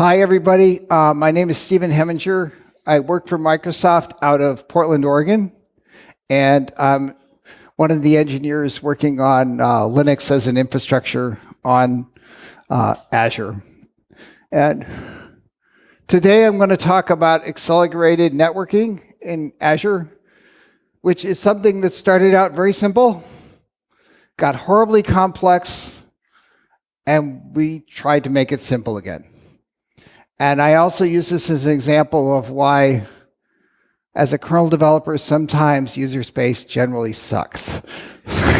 Hi, everybody. Uh, my name is Stephen Hemminger. I work for Microsoft out of Portland, Oregon, and I'm one of the engineers working on uh, Linux as an infrastructure on uh, Azure. And today I'm going to talk about accelerated networking in Azure, which is something that started out very simple, got horribly complex, and we tried to make it simple again. And I also use this as an example of why, as a kernel developer, sometimes user space generally sucks.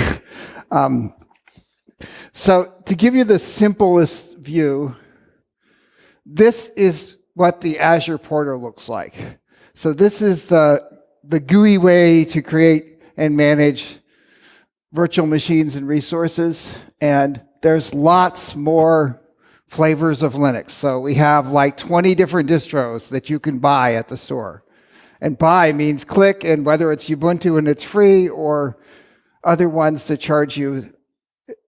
um, so to give you the simplest view, this is what the Azure portal looks like. So this is the, the GUI way to create and manage virtual machines and resources. And there's lots more flavors of Linux. So we have like 20 different distros that you can buy at the store. And buy means click, and whether it's Ubuntu and it's free or other ones that charge you,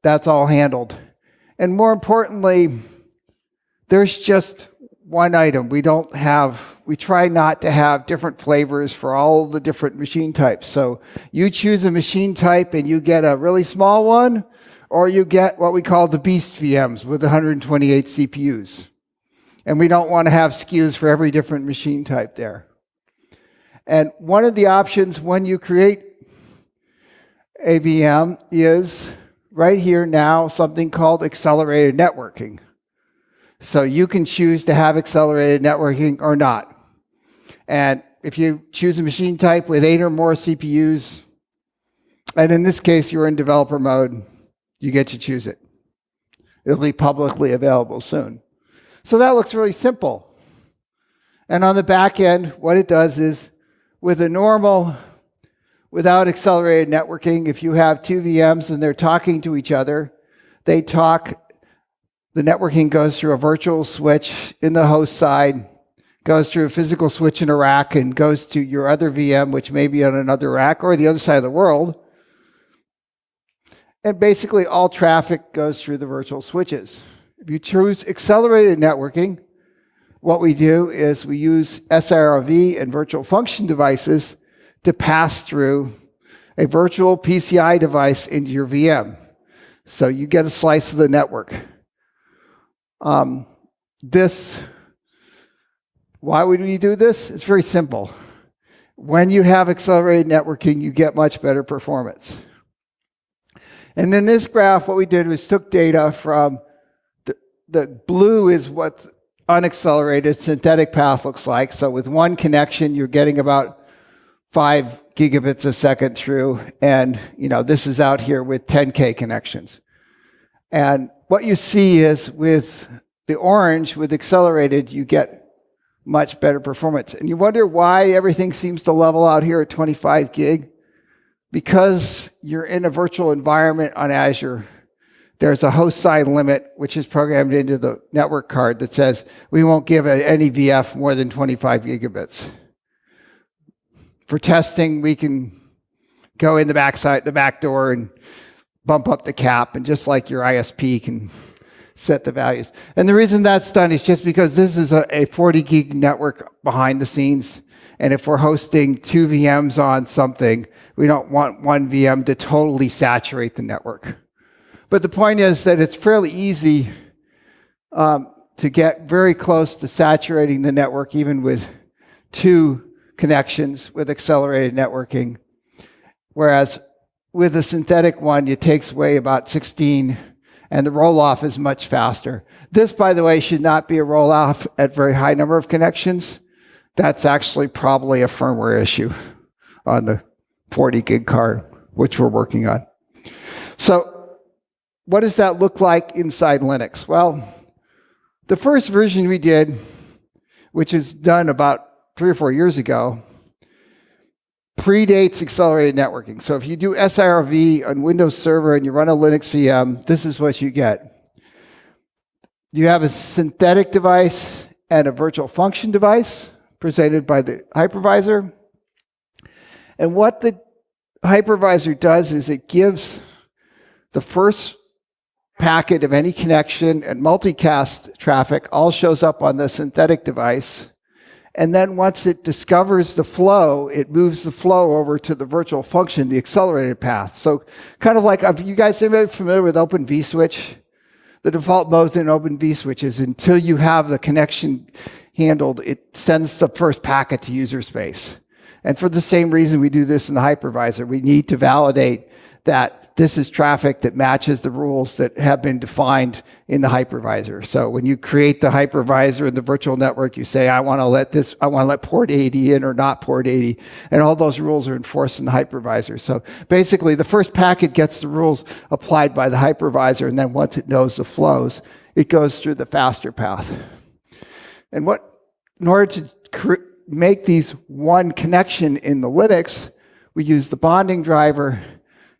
that's all handled. And more importantly, there's just one item. We don't have, we try not to have different flavors for all the different machine types. So you choose a machine type and you get a really small one, or you get what we call the beast VMs with 128 CPUs. And we don't want to have SKUs for every different machine type there. And one of the options when you create a VM is right here now something called accelerated networking. So you can choose to have accelerated networking or not. And if you choose a machine type with eight or more CPUs, and in this case, you're in developer mode, you get to choose it. It'll be publicly available soon. So that looks really simple. And on the back end, what it does is with a normal, without accelerated networking, if you have two VMs and they're talking to each other, they talk, the networking goes through a virtual switch in the host side, goes through a physical switch in a rack and goes to your other VM, which may be on another rack or the other side of the world. And basically all traffic goes through the virtual switches. If you choose accelerated networking, what we do is we use SR-IOV and virtual function devices to pass through a virtual PCI device into your VM. So you get a slice of the network. Um, this, why would we do this? It's very simple. When you have accelerated networking, you get much better performance. And then this graph, what we did was took data from the, the blue is what unaccelerated synthetic path looks like. So with one connection, you're getting about five gigabits a second through. And you know this is out here with 10K connections. And what you see is with the orange, with accelerated, you get much better performance. And you wonder why everything seems to level out here at 25 gig because you're in a virtual environment on Azure, there's a host side limit, which is programmed into the network card that says we won't give any VF more than 25 gigabits. For testing, we can go in the back side, the back door and bump up the cap, and just like your ISP can set the values. And the reason that's done is just because this is a, a 40 gig network behind the scenes. And if we're hosting two VMs on something, we don't want one VM to totally saturate the network. But the point is that it's fairly easy um, to get very close to saturating the network, even with two connections with accelerated networking. Whereas with a synthetic one, it takes away about 16, and the roll-off is much faster. This, by the way, should not be a roll-off at very high number of connections. That's actually probably a firmware issue on the 40 gig card, which we're working on. So what does that look like inside Linux? Well, the first version we did, which is done about three or four years ago, predates accelerated networking. So if you do SR-IOV on Windows Server and you run a Linux VM, this is what you get. You have a synthetic device and a virtual function device presented by the hypervisor. And what the hypervisor does is it gives the first packet of any connection and multicast traffic all shows up on the synthetic device. And then once it discovers the flow, it moves the flow over to the virtual function, the accelerated path. So kind of like, are you guys are familiar with Open vSwitch? The default mode in Open vSwitch is until you have the connection handled, it sends the first packet to user space. And for the same reason we do this in the hypervisor, we need to validate that this is traffic that matches the rules that have been defined in the hypervisor. So when you create the hypervisor in the virtual network, you say, I want to let this, I want to let port 80 in or not port 80. And all those rules are enforced in the hypervisor. So basically the first packet gets the rules applied by the hypervisor. And then once it knows the flows, it goes through the faster path. And what, in order to make these one connection in the Linux, we use the bonding driver,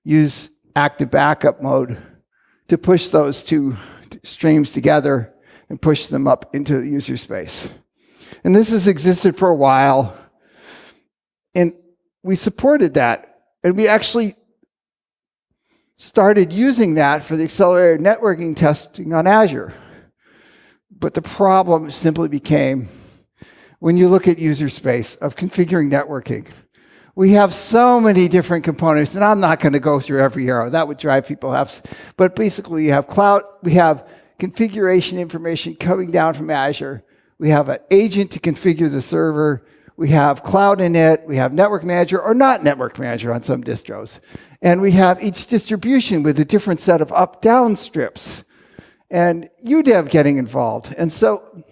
use active backup mode to push those two streams together and push them up into the user space. And this has existed for a while. And we supported that. And we actually started using that for the accelerated networking testing on Azure. But the problem simply became when you look at user space of configuring networking, we have so many different components, and I'm not going to go through every arrow. That would drive people nuts. But basically, you have cloud, we have configuration information coming down from Azure. We have an agent to configure the server. We have cloud init. We have network manager or not network manager on some distros. And we have each distribution with a different set of up-down strips. And UDEV getting involved. And so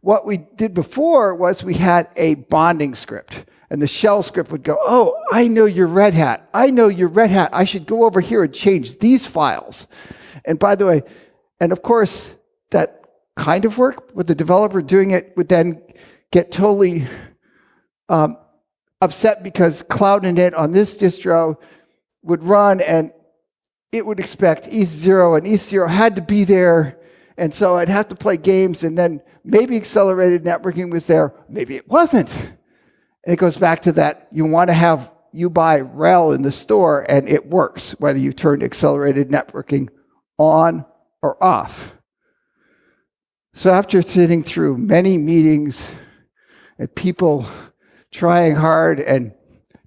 what we did before was we had a bonding script. And the shell script would go, oh, I know your Red Hat. I know your Red Hat. I should go over here and change these files. And by the way, and of course, that kind of work with the developer doing it would then get totally um, upset because Cloud Init on this distro would run and it would expect ETH0 and ETH0 had to be there. And so I'd have to play games and then maybe accelerated networking was there, maybe it wasn't. It goes back to that you want to have you buy RHEL in the store and it works, whether you turn accelerated networking on or off. So after sitting through many meetings and people trying hard and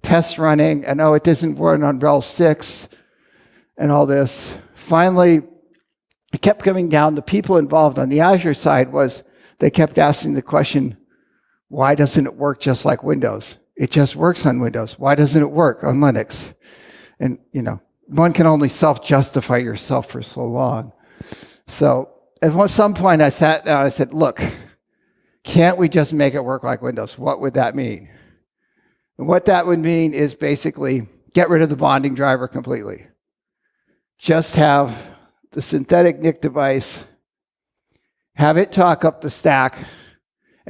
test running, and oh, it doesn't run on RHEL 6 and all this, finally, it kept coming down. The people involved on the Azure side was they kept asking the question, why doesn't it work just like Windows? It just works on Windows. Why doesn't it work on Linux? And, you know, one can only self-justify yourself for so long. So at some point I sat down and I said, look, can't we just make it work like Windows? What would that mean? And what that would mean is basically get rid of the bonding driver completely. Just have the synthetic NIC device, have it talk up the stack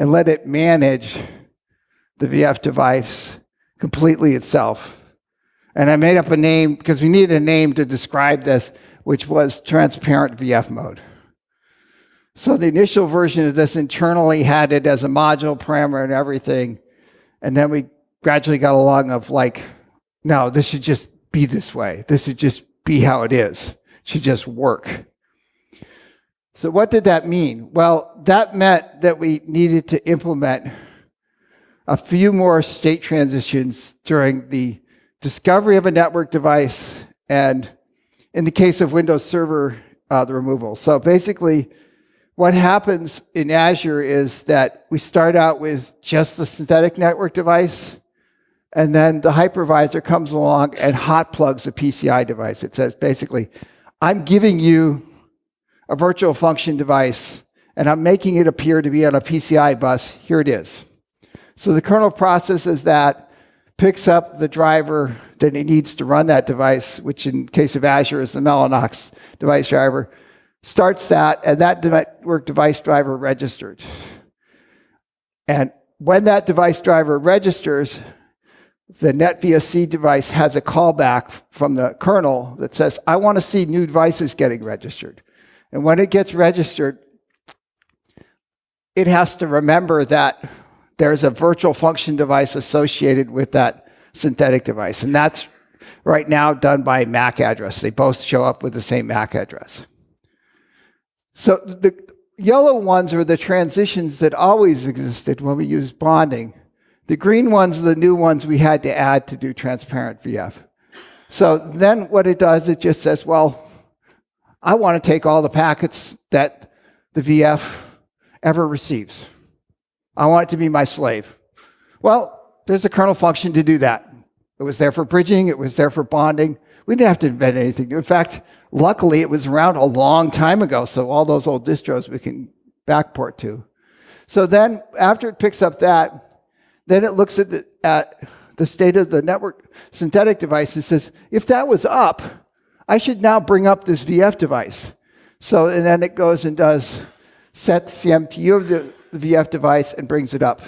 and let it manage the VF device completely itself. And I made up a name because we needed a name to describe this, which was transparent VF mode. So the initial version of this internally had it as a module parameter and everything. And then we gradually got along of like, no, this should just be this way. This should just be how it is. It should just work. So what did that mean? Well, that meant that we needed to implement a few more state transitions during the discovery of a network device and in the case of Windows Server, uh, the removal. So basically, what happens in Azure is that we start out with just the synthetic network device, and then the hypervisor comes along and hot plugs a PCI device. It says basically, I'm giving you a virtual function device, and I'm making it appear to be on a PCI bus. Here it is. So the kernel processes that, picks up the driver that it needs to run that device, which in case of Azure is the Mellanox device driver, starts that, and that network device driver registered. And when that device driver registers, the NetVSC device has a callback from the kernel that says, I want to see new devices getting registered. And when it gets registered, it has to remember that there's a virtual function device associated with that synthetic device. And that's right now done by MAC address. They both show up with the same MAC address. So the yellow ones are the transitions that always existed when we used bonding. The green ones are the new ones we had to add to do transparent VF. So then what it does, it just says, well, I want to take all the packets that the VF ever receives. I want it to be my slave. Well, there's a kernel function to do that. It was there for bridging, it was there for bonding. We didn't have to invent anything new. In fact, luckily it was around a long time ago, so all those old distros we can backport to. So then after it picks up that, then it looks at the, at the state of the network synthetic device and says, if that was up, I should now bring up this VF device. So, and then it goes and does set the MTU of the VF device and brings it up.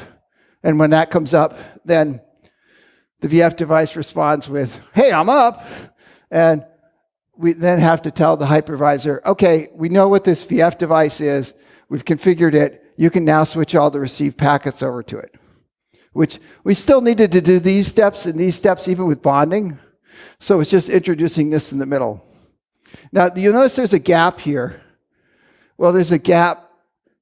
And when that comes up, then the VF device responds with, hey, I'm up. And we then have to tell the hypervisor, okay, we know what this VF device is. We've configured it. You can now switch all the received packets over to it. Which we still needed to do these steps and these steps even with bonding. So it's just introducing this in the middle. Now, do you notice there's a gap here. Well, there's a gap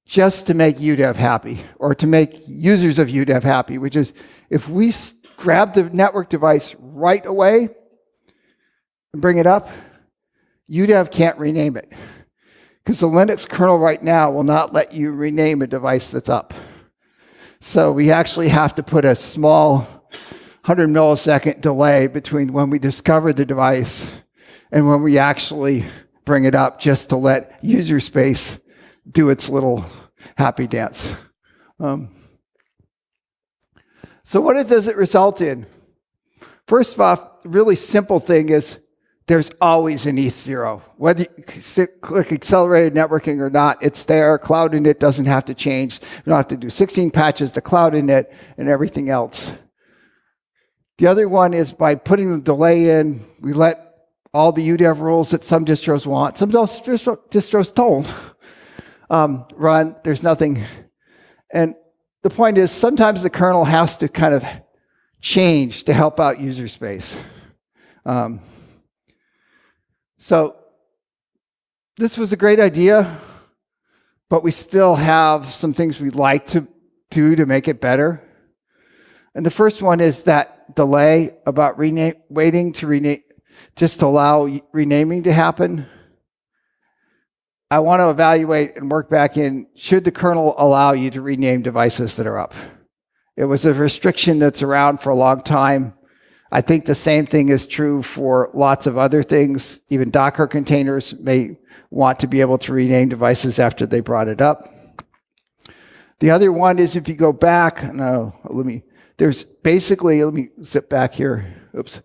just to make UDEV happy or to make users of UDEV happy, which is if we grab the network device right away and bring it up, UDEV can't rename it. Because the Linux kernel right now will not let you rename a device that's up. So we actually have to put a small 100 millisecond delay between when we discover the device and when we actually bring it up just to let user space do its little happy dance. Um, so what does it result in? First of all, the really simple thing is there's always an ETH0. Whether you click accelerated networking or not, it's there. Cloud init doesn't have to change. You don't have to do 16 patches to cloud init and everything else. The other one is by putting the delay in, we let all the UDEV rules that some distros want, some distros don't um, run. There's nothing. And the point is, sometimes the kernel has to kind of change to help out user space. Um, so this was a great idea, but we still have some things we'd like to do to make it better. And the first one is that delay about rename, waiting to rename, just to allow renaming to happen. I want to evaluate and work back in, should the kernel allow you to rename devices that are up? It was a restriction that's around for a long time. I think the same thing is true for lots of other things. Even Docker containers may want to be able to rename devices after they brought it up. The other one is if you go back, no, let me, there's basically, let me zip back here, oops.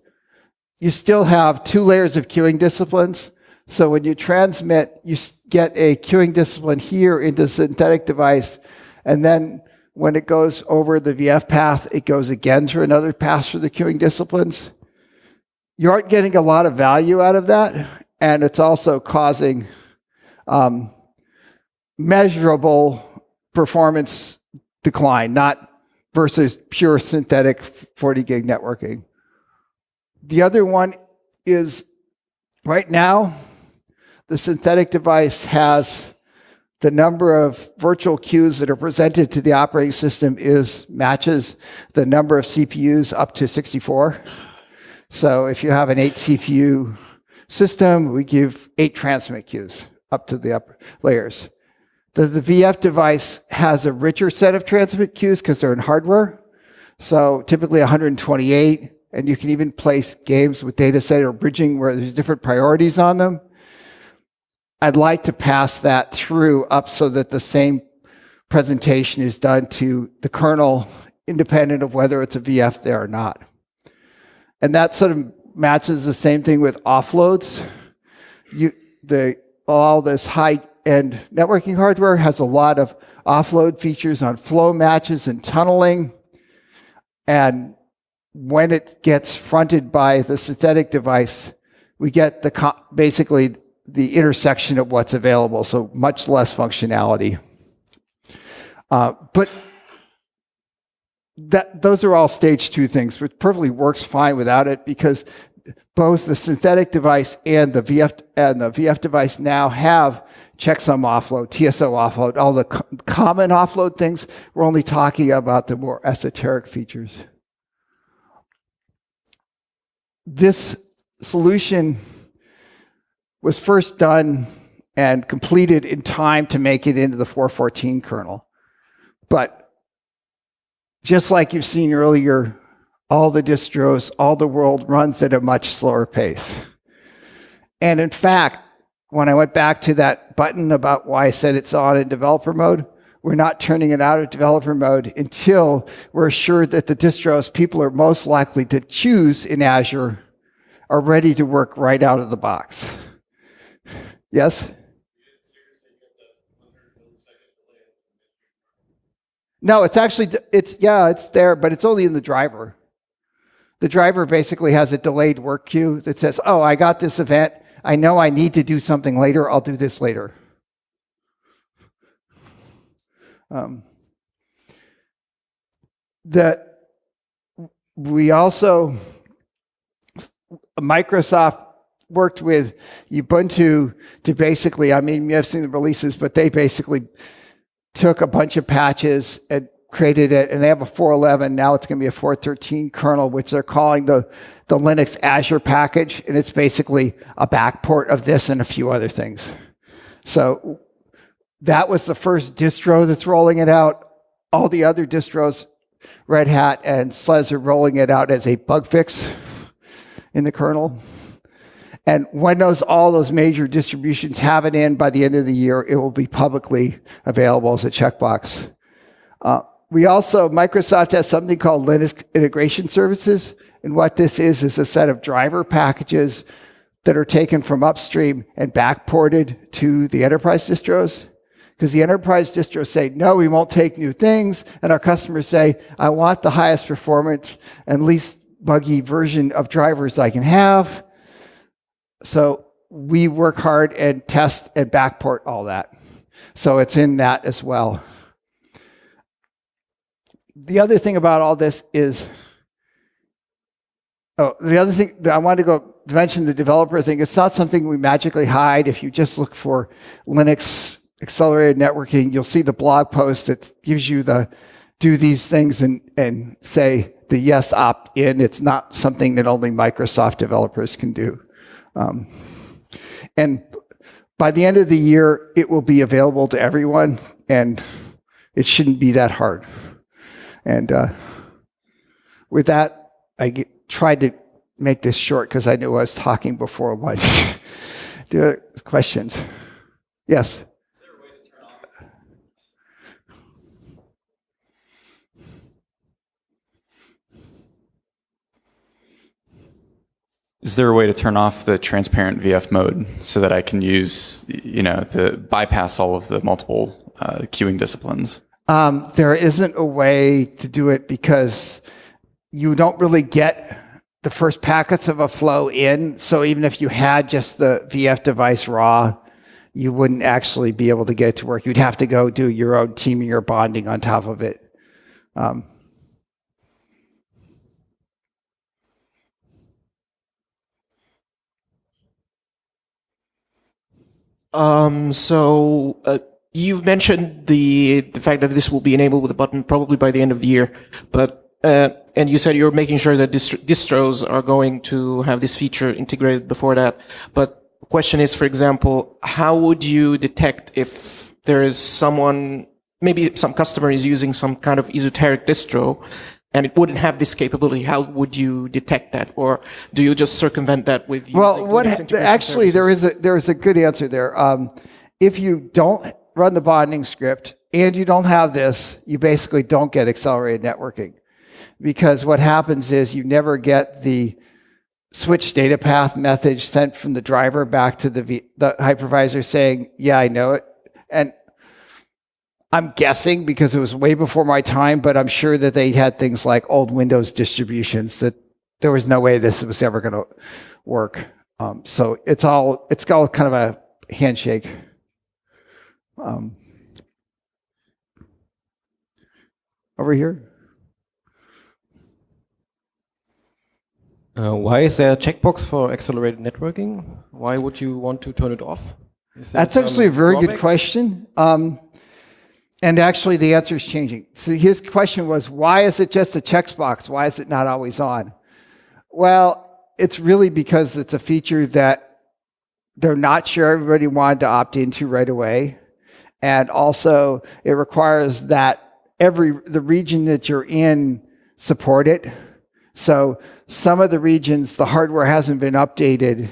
You still have two layers of queuing disciplines. So when you transmit, you get a queuing discipline here into the synthetic device, and then when it goes over the VF path, it goes again through another path through the queuing disciplines. You aren't getting a lot of value out of that, and it's also causing um, measurable performance decline, not versus pure synthetic 40 gig networking. The other one is right now, the synthetic device has the number of virtual queues that are presented to the operating system is matches the number of CPUs up to 64. So if you have an eight CPU system, we give eight transmit queues up to the upper layers. The, the VF device has a richer set of transmit queues because they're in hardware. So typically 128, and you can even place games with data center bridging where there's different priorities on them. I'd like to pass that through up so that the same presentation is done to the kernel independent of whether it's a VF there or not. And that sort of matches the same thing with offloads. You, the, all this high-end networking hardware has a lot of offload features on flow matches and tunneling. And when it gets fronted by the synthetic device, we get the basically the intersection of what's available, so much less functionality. Uh, but that, those are all stage two things, which perfectly works fine without it because both the synthetic device and the VF and the VF device now have checksum offload, TSO offload, all the co- common offload things. We're only talking about the more esoteric features. This solution was first done and completed in time to make it into the 414 kernel. But just like you've seen earlier, all the distros, all the world runs at a much slower pace. And in fact, when I went back to that button about why I said it's on in developer mode, we're not turning it out of developer mode until we're assured that the distros people are most likely to choose in Azure are ready to work right out of the box. Yes? No, it's actually, it's, yeah, it's there, but it's only in the driver. The driver basically has a delayed work queue that says, oh, I got this event. I know I need to do something later. I'll do this later. Um, we also, Microsoft worked with Ubuntu to basically, I mean, you have seen the releases, but they basically took a bunch of patches and created it, and they have a 4.11. Now it's going to be a 4.13 kernel, which they're calling the the Linux Azure package, and it's basically a backport of this and a few other things. So that was the first distro that's rolling it out. All the other distros, Red Hat and SLES are rolling it out as a bug fix in the kernel. And when those all those major distributions have it in by the end of the year, it will be publicly available as a checkbox. Uh, we also, Microsoft has something called Linux Integration Services. And what this is, is a set of driver packages that are taken from upstream and backported to the enterprise distros. Because the enterprise distros say, no, we won't take new things. And our customers say, I want the highest performance and least buggy version of drivers I can have. So we work hard and test and backport all that. So it's in that as well. The other thing about all this is Oh, the other thing that I wanted to go mention the developer thing. It's not something we magically hide. If you just look for Linux accelerated networking, you'll see the blog post that gives you the do these things and, and say the yes opt in. It's not something that only Microsoft developers can do. Um, and by the end of the year, it will be available to everyone, and it shouldn't be that hard. And uh, with that, I get, tried to make this short because I knew I was talking before lunch. Do questions? Yes. Is there a way to turn off the transparent VF mode so that I can use, you know, the bypass all of the multiple uh, queuing disciplines? Um, there isn't a way to do it because you don't really get the first packets of a flow in. So even if you had just the VF device raw, you wouldn't actually be able to get it to work. You'd have to go do your own teaming or bonding on top of it. Um, um, so uh, you've mentioned the the fact that this will be enabled with a button probably by the end of the year, but uh, and you said you're making sure that distros are going to have this feature integrated before that. But the question is, for example, how would you detect if there is someone, maybe some customer is using some kind of esoteric distro and it wouldn't have this capability, how would you detect that? Or do you just circumvent that with Well, what actually, services? there is, a, there is a good answer there. Um, if you don't run the bonding script and you don't have this, you basically don't get accelerated networking because what happens is you never get the switch data path message sent from the driver back to the, v, the hypervisor saying, yeah, I know it. And I'm guessing because it was way before my time, but I'm sure that they had things like old Windows distributions that there was no way this was ever going to work. Um, so it's all it's all kind of a handshake. Um, over here. Uh, why is there a checkbox for accelerated networking? Why would you want to turn it off? That's actually a very good question. Um, and actually, the answer is changing. So his question was, why is it just a checkbox? Why is it not always on? Well, it's really because it's a feature that they're not sure everybody wanted to opt into right away. And also, it requires that every the region that you're in support it. So some of the regions, the hardware hasn't been updated,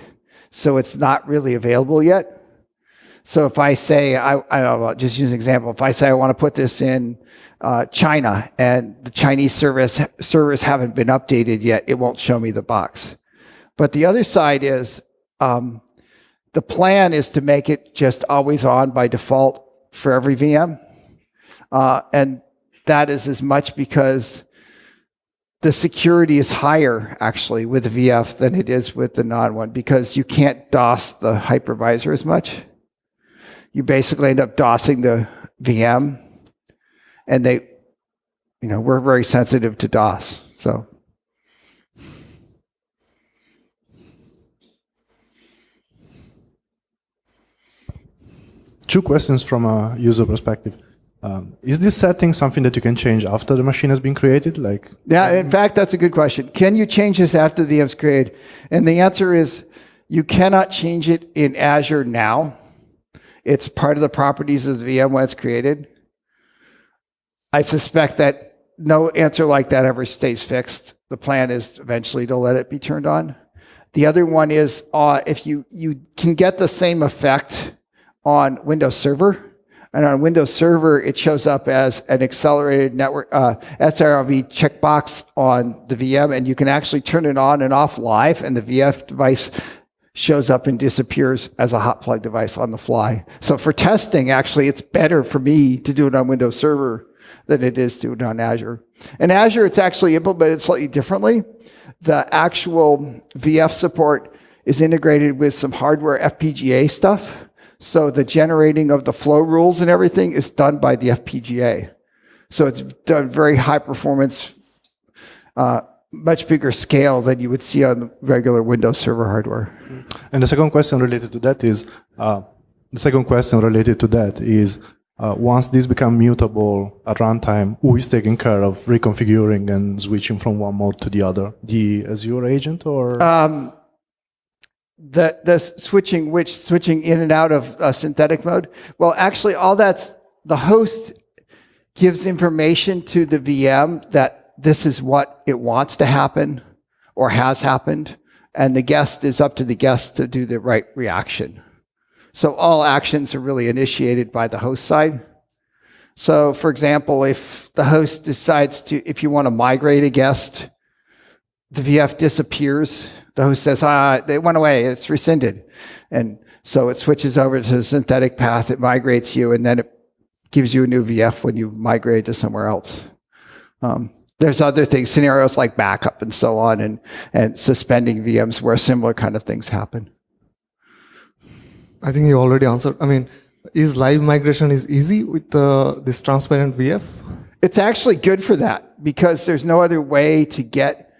so it's not really available yet. So if I say, I, I don't know, just use an example. If I say I want to put this in uh, China and the Chinese service servers haven't been updated yet, it won't show me the box. But the other side is um, the plan is to make it just always on by default for every VM. Uh, and that is as much because the security is higher actually with VF than it is with the non one because you can't DOS the hypervisor as much you basically end up DOSing the VM, and they, you know, we're very sensitive to DOS. So Two questions from a user perspective. Um, is this setting something that you can change after the machine has been created? Like, yeah, in fact, that's a good question. Can you change this after the VM's created? And the answer is you cannot change it in Azure now. It's part of the properties of the VM when it's created. I suspect that no answer like that ever stays fixed. The plan is eventually to let it be turned on. The other one is uh, if you, you can get the same effect on Windows Server. And on Windows Server, it shows up as an accelerated network uh, SR-IOV checkbox on the VM, and you can actually turn it on and off live, and the VF device shows up and disappears as a hot plug device on the fly. So for testing, actually, it's better for me to do it on Windows Server than it is to do it on Azure. In Azure, it's actually implemented slightly differently. The actual VF support is integrated with some hardware FPGA stuff. So the generating of the flow rules and everything is done by the FPGA. So it's done very high performance, uh, much bigger scale than you would see on regular Windows Server hardware. and the second question related to that is, uh, the second question related to that is, uh, once this become mutable at runtime, who is taking care of reconfiguring and switching from one mode to the other? The Azure agent or? Um, the the switching which switching in and out of uh, synthetic mode. Well, actually, all that's the host gives information to the VM that this is what it wants to happen or has happened, and the guest is up to the guest to do the right reaction. So all actions are really initiated by the host side. So, for example, if the host decides to, if you want to migrate a guest, the VF disappears. The host says, ah, they went away, it's rescinded. And so it switches over to the synthetic path, it migrates you, and then it gives you a new VF when you migrate to somewhere else. Um, there's other things, scenarios like backup and so on, and, and suspending VMs where similar kind of things happen. I think you already answered. I mean, is live migration is easy with uh, this transparent VF? It's actually good for that because there's no other way to get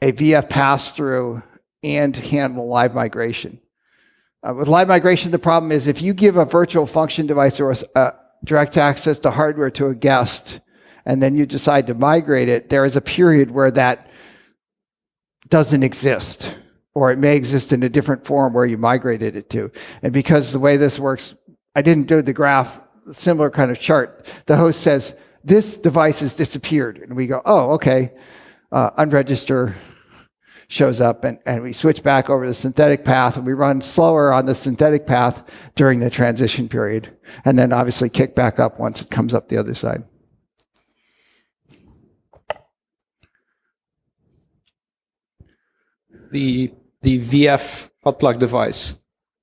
a VF pass through and handle live migration. Uh, with live migration, the problem is if you give a virtual function device or a direct access to hardware to a guest, and then you decide to migrate it, there is a period where that doesn't exist, or it may exist in a different form where you migrated it to. And because the way this works, I didn't do the graph, similar kind of chart. The host says, this device has disappeared. And we go, oh, okay, uh, unregister shows up and, and we switch back over to the synthetic path and we run slower on the synthetic path during the transition period. And then obviously kick back up once it comes up the other side. the the VF hot plug device,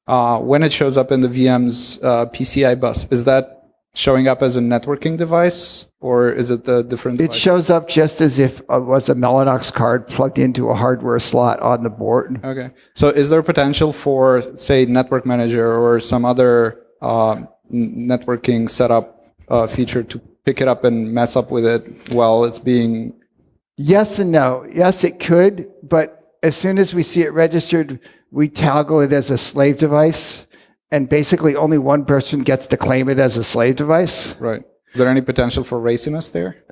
uh, when it shows up in the VM's uh, PCI bus, is that showing up as a networking device or is it the different? It device? shows up just as if it was a Mellanox card plugged into a hardware slot on the board. Okay. So is there potential for, say, Network Manager or some other uh, networking setup uh, feature to pick it up and mess up with it while it's being Yes and no. Yes, it could, but as soon as we see it registered, we toggle it as a slave device, and basically only one person gets to claim it as a slave device. Right. Is there any potential for raciness there?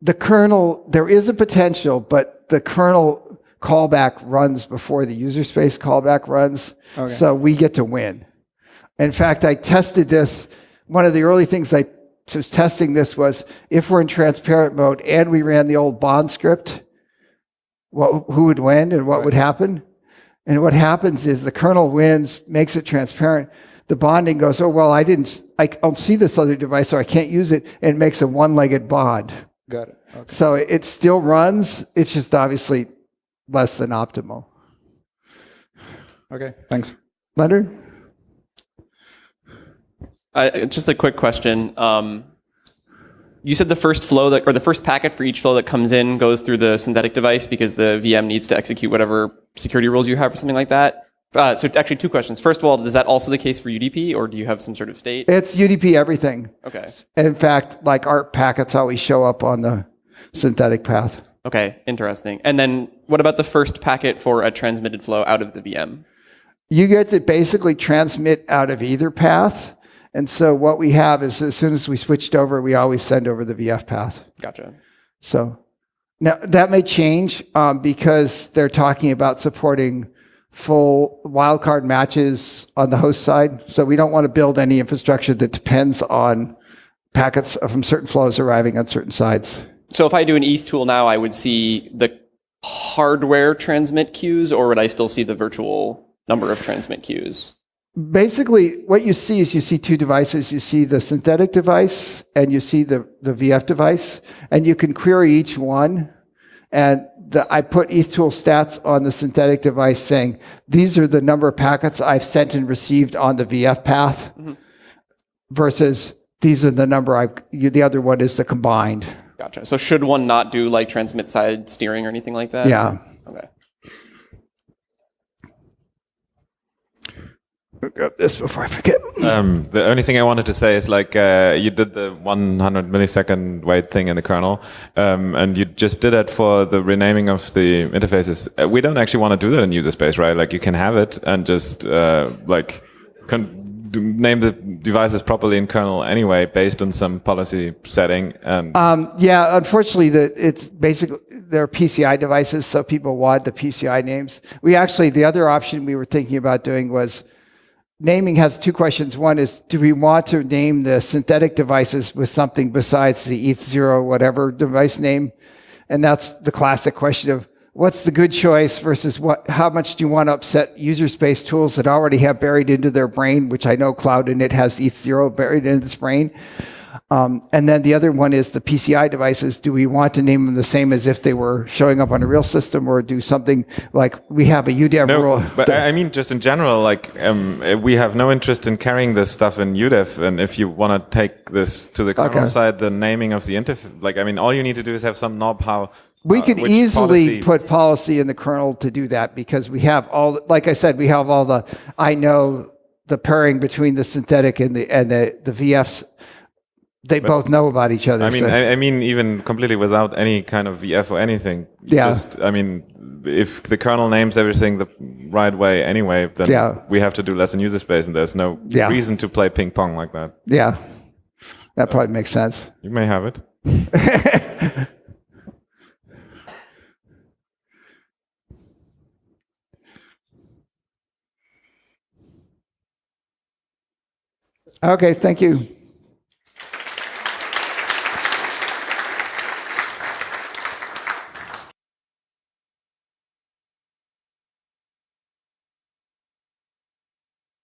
The kernel, there is a potential, but the kernel callback runs before the user space callback runs, Okay. so we get to win. In fact, I tested this. One of the early things I was testing this was if we're in transparent mode and we ran the old bond script, what, who would win and what would happen? And what happens is the kernel wins, makes it transparent. The bonding goes, oh, well, I didn't, I don't see this other device, so I can't use it, and it makes a one-legged bond. Got it. Okay. So it still runs, it's just obviously less than optimal. Okay. Thanks. Leonard? Uh, just a quick question. Um, you said the first flow that, or the first packet for each flow that comes in goes through the synthetic device because the VM needs to execute whatever security rules you have or something like that. Uh, so it's actually two questions. First of all, is that also the case for UDP, or do you have some sort of state? It's UDP everything. Okay. In fact, like ARP packets always show up on the synthetic path. Okay. Interesting. And then what about the first packet for a transmitted flow out of the VM? You get to basically transmit out of either path. And so what we have is as soon as we switched over, we always send over the VF path. Gotcha. So now that may change um, because they're talking about supporting full wildcard matches on the host side. So we don't want to build any infrastructure that depends on packets from certain flows arriving on certain sides. So if I do an ethtool now, I would see the hardware transmit queues, or would I still see the virtual number of transmit queues? Basically, what you see is you see two devices. You see the synthetic device and you see the, the VF device, and you can query each one. And the, I put ethtool stats on the synthetic device saying, these are the number of packets I've sent and received on the VF path mm-hmm. versus these are the number I've, you, the other one is the combined. Gotcha. So should one not do like transmit side steering or anything like that? Yeah. Okay. Look up this before I forget. Um, the only thing I wanted to say is like uh, you did the 100 millisecond wait thing in the kernel, um, and you just did it for the renaming of the interfaces. Uh, we don't actually want to do that in user space, right? Like you can have it and just uh, like con- name the devices properly in kernel anyway, based on some policy setting. And Um, yeah, unfortunately, that it's basically they're PCI devices, so people want the PCI names. We actually the other option we were thinking about doing was naming has two questions. One is, do we want to name the synthetic devices with something besides the ETH0 whatever device name? And that's the classic question of what's the good choice versus what, how much do you want to upset user space tools that already have buried into their brain, which I know Cloud Init has ETH0 buried in its brain. Um, and then the other one is the PCI devices. Do we want to name them the same as if they were showing up on a real system or do something like we have a UDEV no, rule? but I mean, just in general, like um, uh, we have no interest in carrying this stuff in UDEV. And if you want to take this to the kernel Okay. side, the naming of the interface, like I mean, all you need to do is have some knob how. We uh, could easily policy- put policy in the kernel to do that because we have all, like I said, we have all the, I know the pairing between the synthetic and the, and the, the VFs. They both know about each other. I mean, so- I, I mean, even completely without any kind of VF or anything. Yeah. Just, I mean, if the kernel names everything the right way anyway, then Yeah. we have to do less in user space, and there's no Yeah. reason to play ping pong like that. yeah, that probably makes sense. You may have it. Okay, thank you.